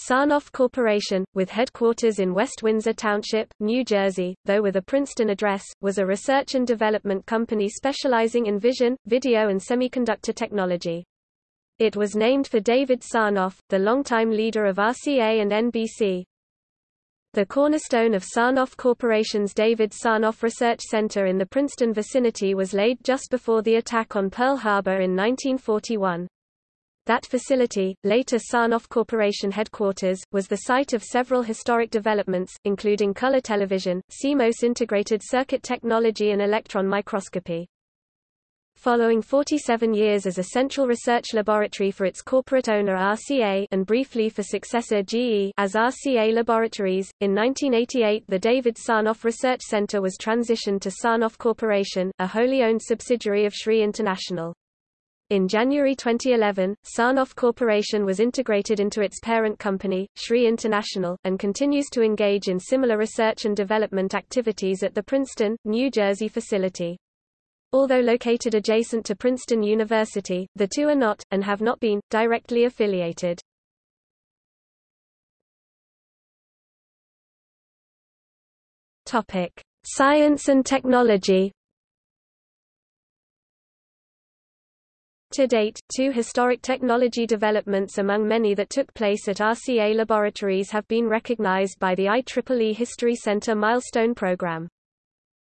Sarnoff Corporation, with headquarters in West Windsor Township, New Jersey, though with a Princeton address, was a research and development company specializing in vision, video and semiconductor technology. It was named for David Sarnoff, the longtime leader of RCA and NBC. The cornerstone of Sarnoff Corporation's David Sarnoff Research Center in the Princeton vicinity was laid just before the attack on Pearl Harbor in 1941. That facility, later Sarnoff Corporation headquarters, was the site of several historic developments, including color television, CMOS integrated circuit technology and electron microscopy. Following 47 years as a central research laboratory for its corporate owner RCA and briefly for successor GE as RCA Laboratories, in 1988 the David Sarnoff Research Center was transitioned to Sarnoff Corporation, a wholly owned subsidiary of SRI International. In January 2011, Sarnoff Corporation was integrated into its parent company, SRI International, and continues to engage in similar research and development activities at the Princeton, New Jersey facility. Although located adjacent to Princeton University, the two are not, and have not been, directly affiliated. Science and technology To date, two historic technology developments among many that took place at RCA laboratories have been recognized by the IEEE History Center Milestone Program.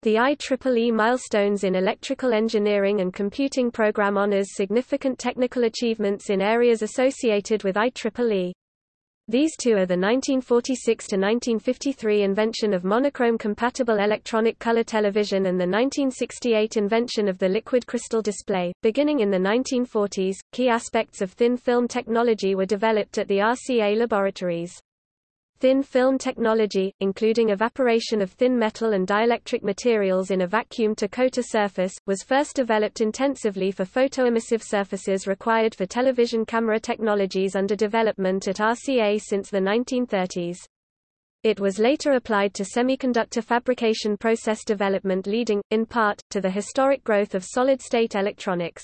The IEEE Milestones in Electrical Engineering and Computing program honors significant technical achievements in areas associated with IEEE. These two are the 1946–1953 invention of monochrome-compatible electronic color television and the 1968 invention of the liquid crystal display. Beginning in the 1940s, key aspects of thin film technology were developed at the RCA laboratories. Thin film technology, including evaporation of thin metal and dielectric materials in a vacuum to coat a surface, was first developed intensively for photoemissive surfaces required for television camera technologies under development at RCA since the 1930s. It was later applied to semiconductor fabrication process development leading, in part, to the historic growth of solid-state electronics.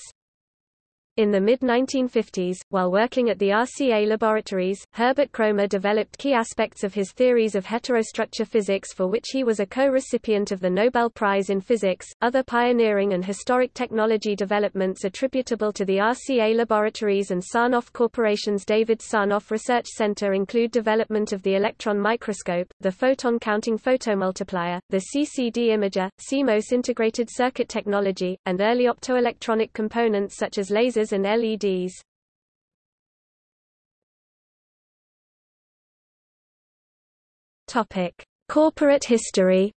In the mid-1950s, while working at the RCA laboratories, Herbert Kroemer developed key aspects of his theories of heterostructure physics for which he was a co-recipient of the Nobel Prize in Physics. Other pioneering and historic technology developments attributable to the RCA laboratories and Sarnoff Corporation's David Sarnoff Research Center include development of the electron microscope, the photon-counting photomultiplier, the CCD imager, CMOS integrated circuit technology, and early optoelectronic components such as lasers lasers and LEDs. Topic: Corporate history.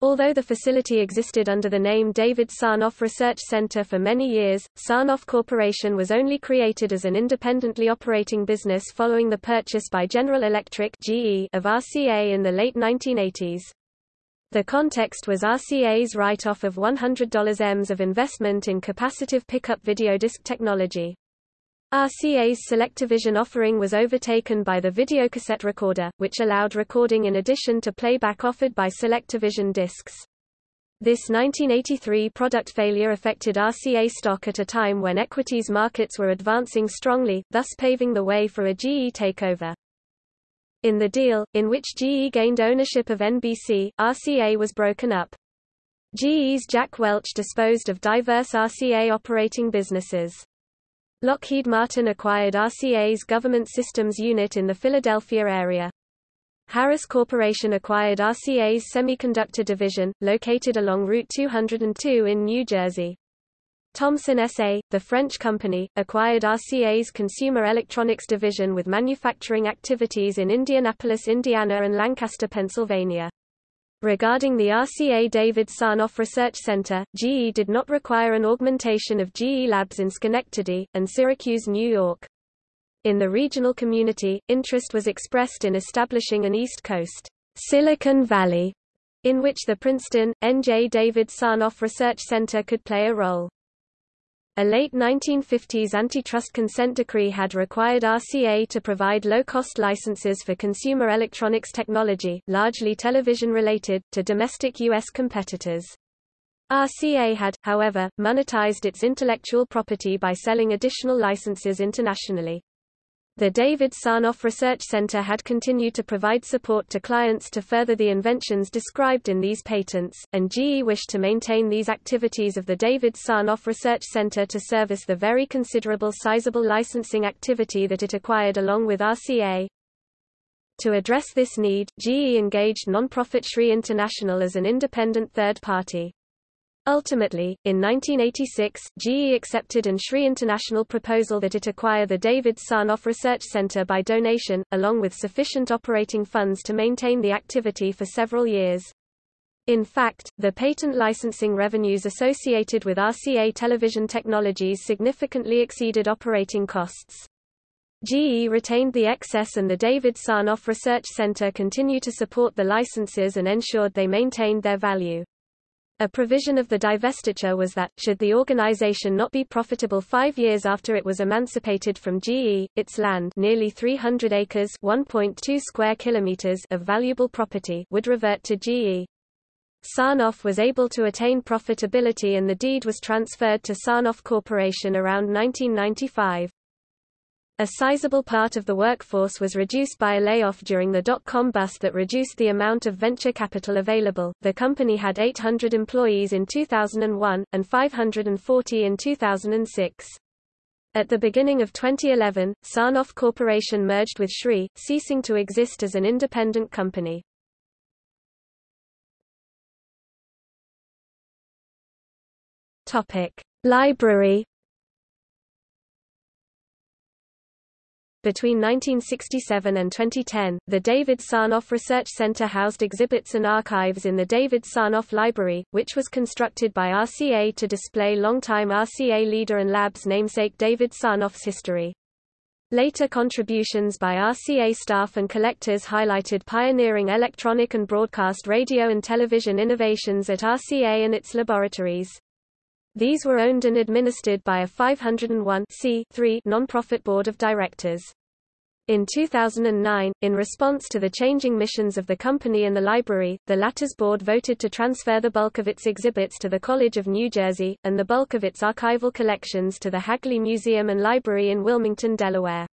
Although the facility existed under the name David Sarnoff Research Center for many years, Sarnoff Corporation was only created as an independently operating business following the purchase by General Electric (GE) of RCA in the late 1980s. The context was RCA's write-off of $100 Ms of investment in capacitive pickup video disc technology. RCA's Selectavision offering was overtaken by the videocassette recorder, which allowed recording in addition to playback offered by Selectavision discs. This 1983 product failure affected RCA stock at a time when equities markets were advancing strongly, thus paving the way for a GE takeover. In the deal, in which GE gained ownership of NBC, RCA was broken up. GE's Jack Welch disposed of diverse RCA operating businesses. Lockheed Martin acquired RCA's Government Systems Unit in the Philadelphia area. Harris Corporation acquired RCA's Semiconductor Division, located along Route 202 in New Jersey. Thomson SA, the French company, acquired RCA's consumer electronics division with manufacturing activities in Indianapolis, Indiana and Lancaster, Pennsylvania. Regarding the RCA David Sarnoff Research Center, GE did not require an augmentation of GE labs in Schenectady, and Syracuse, New York. In the regional community, interest was expressed in establishing an East Coast Silicon Valley, in which the Princeton, N.J. David Sarnoff Research Center could play a role. A late 1950s antitrust consent decree had required RCA to provide low-cost licenses for consumer electronics technology, largely television-related, to domestic U.S. competitors. RCA had, however, monetized its intellectual property by selling additional licenses internationally. The David Sarnoff Research Center had continued to provide support to clients to further the inventions described in these patents, and GE wished to maintain these activities of the David Sarnoff Research Center to service the very considerable sizable licensing activity that it acquired along with RCA. To address this need, GE engaged non-profit SRI International as an independent third party. Ultimately, in 1986, GE accepted an SRI International proposal that it acquire the David Sarnoff Research Center by donation, along with sufficient operating funds to maintain the activity for several years. In fact, the patent licensing revenues associated with RCA television technologies significantly exceeded operating costs. GE retained the excess and the David Sarnoff Research Center continue to support the licenses and ensured they maintained their value. A provision of the divestiture was that, should the organization not be profitable five years after it was emancipated from GE, its land nearly 300 acres 1.2 square kilometers of valuable property would revert to GE. Sarnoff was able to attain profitability and the deed was transferred to Sarnoff Corporation around 1995. A sizable part of the workforce was reduced by a layoff during the dot-com bust that reduced the amount of venture capital available. The company had 800 employees in 2001, and 540 in 2006. At the beginning of 2011, Sarnoff Corporation merged with SRI, ceasing to exist as an independent company. Topic: Library Between 1967 and 2010, the David Sarnoff Research Center housed exhibits and archives in the David Sarnoff Library, which was constructed by RCA to display longtime RCA leader and lab's namesake David Sarnoff's history. Later contributions by RCA staff and collectors highlighted pioneering electronic and broadcast radio and television innovations at RCA and its laboratories. These were owned and administered by a 501 non-profit board of directors. In 2009, in response to the changing missions of the company and the library, the latter's board voted to transfer the bulk of its exhibits to the College of New Jersey, and the bulk of its archival collections to the Hagley Museum and Library in Wilmington, Delaware.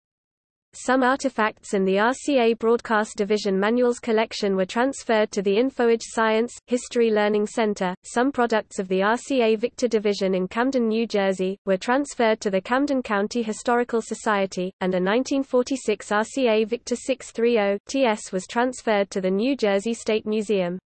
Some artifacts in the RCA Broadcast Division Manuals collection were transferred to the InfoAge Science, History Learning Center. Some products of the RCA Victor Division in Camden, New Jersey, were transferred to the Camden County Historical Society, and a 1946 RCA Victor 630 TS was transferred to the New Jersey State Museum.